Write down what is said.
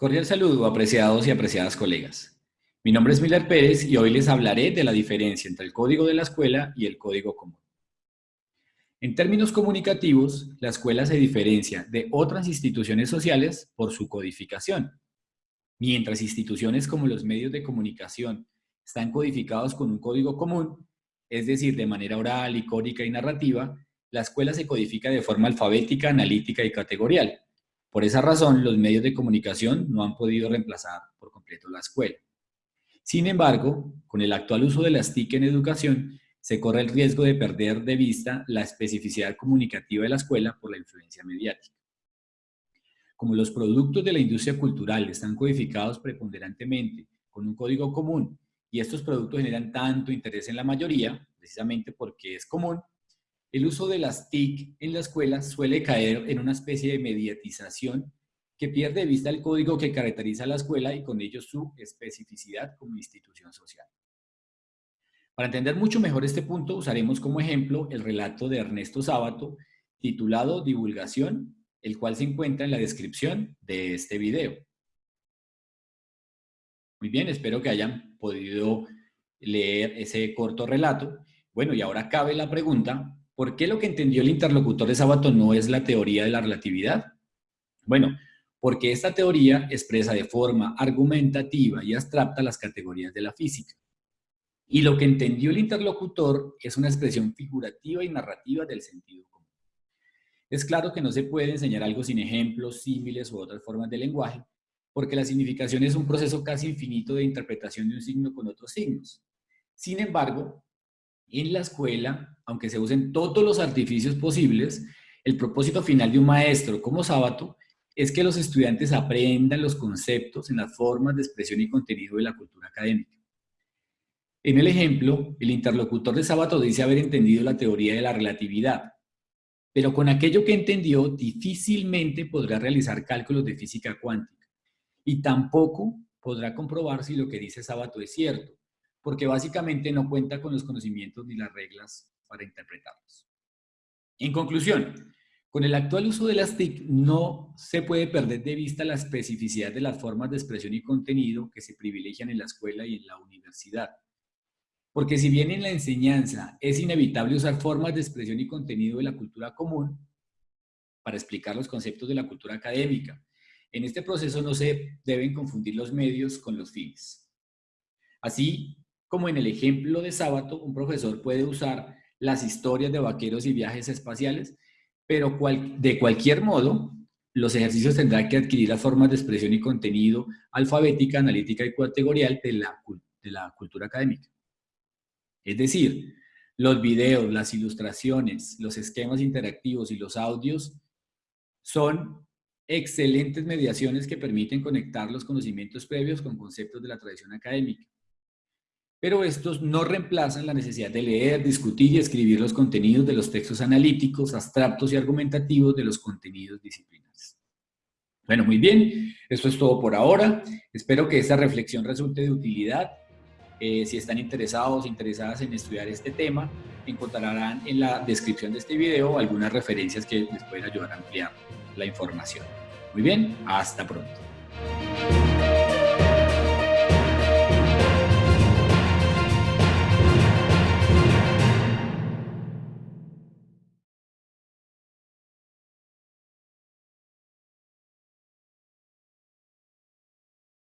cordial saludo, apreciados y apreciadas colegas. Mi nombre es Miller Pérez y hoy les hablaré de la diferencia entre el código de la escuela y el código común. En términos comunicativos, la escuela se diferencia de otras instituciones sociales por su codificación. Mientras instituciones como los medios de comunicación están codificados con un código común, es decir, de manera oral, icónica y narrativa, la escuela se codifica de forma alfabética, analítica y categorial. Por esa razón, los medios de comunicación no han podido reemplazar por completo la escuela. Sin embargo, con el actual uso de las TIC en educación, se corre el riesgo de perder de vista la especificidad comunicativa de la escuela por la influencia mediática. Como los productos de la industria cultural están codificados preponderantemente con un código común y estos productos generan tanto interés en la mayoría, precisamente porque es común, el uso de las TIC en la escuela suele caer en una especie de mediatización que pierde de vista el código que caracteriza a la escuela y con ello su especificidad como institución social. Para entender mucho mejor este punto, usaremos como ejemplo el relato de Ernesto Sábato, titulado Divulgación, el cual se encuentra en la descripción de este video. Muy bien, espero que hayan podido leer ese corto relato. Bueno, y ahora cabe la pregunta, ¿Por qué lo que entendió el interlocutor de Sábato no es la teoría de la relatividad? Bueno, porque esta teoría expresa de forma argumentativa y abstracta las categorías de la física. Y lo que entendió el interlocutor es una expresión figurativa y narrativa del sentido común. Es claro que no se puede enseñar algo sin ejemplos, símiles u otras formas de lenguaje, porque la significación es un proceso casi infinito de interpretación de un signo con otros signos. Sin embargo, en la escuela, aunque se usen todos los artificios posibles, el propósito final de un maestro como Sábato es que los estudiantes aprendan los conceptos en las formas de expresión y contenido de la cultura académica. En el ejemplo, el interlocutor de Sábato dice haber entendido la teoría de la relatividad, pero con aquello que entendió difícilmente podrá realizar cálculos de física cuántica y tampoco podrá comprobar si lo que dice Sábato es cierto, porque básicamente no cuenta con los conocimientos ni las reglas para interpretarlos. En conclusión, con el actual uso de las TIC no se puede perder de vista la especificidad de las formas de expresión y contenido que se privilegian en la escuela y en la universidad. Porque si bien en la enseñanza es inevitable usar formas de expresión y contenido de la cultura común para explicar los conceptos de la cultura académica, en este proceso no se deben confundir los medios con los fines. Así, como en el ejemplo de Sábato, un profesor puede usar las historias de vaqueros y viajes espaciales, pero de cualquier modo, los ejercicios tendrán que adquirir las formas de expresión y contenido alfabética, analítica y categorial de la, de la cultura académica. Es decir, los videos, las ilustraciones, los esquemas interactivos y los audios son excelentes mediaciones que permiten conectar los conocimientos previos con conceptos de la tradición académica pero estos no reemplazan la necesidad de leer, discutir y escribir los contenidos de los textos analíticos, abstractos y argumentativos de los contenidos disciplinares. Bueno, muy bien, esto es todo por ahora. Espero que esta reflexión resulte de utilidad. Eh, si están interesados, interesadas en estudiar este tema, encontrarán en la descripción de este video algunas referencias que les pueden ayudar a ampliar la información. Muy bien, hasta pronto.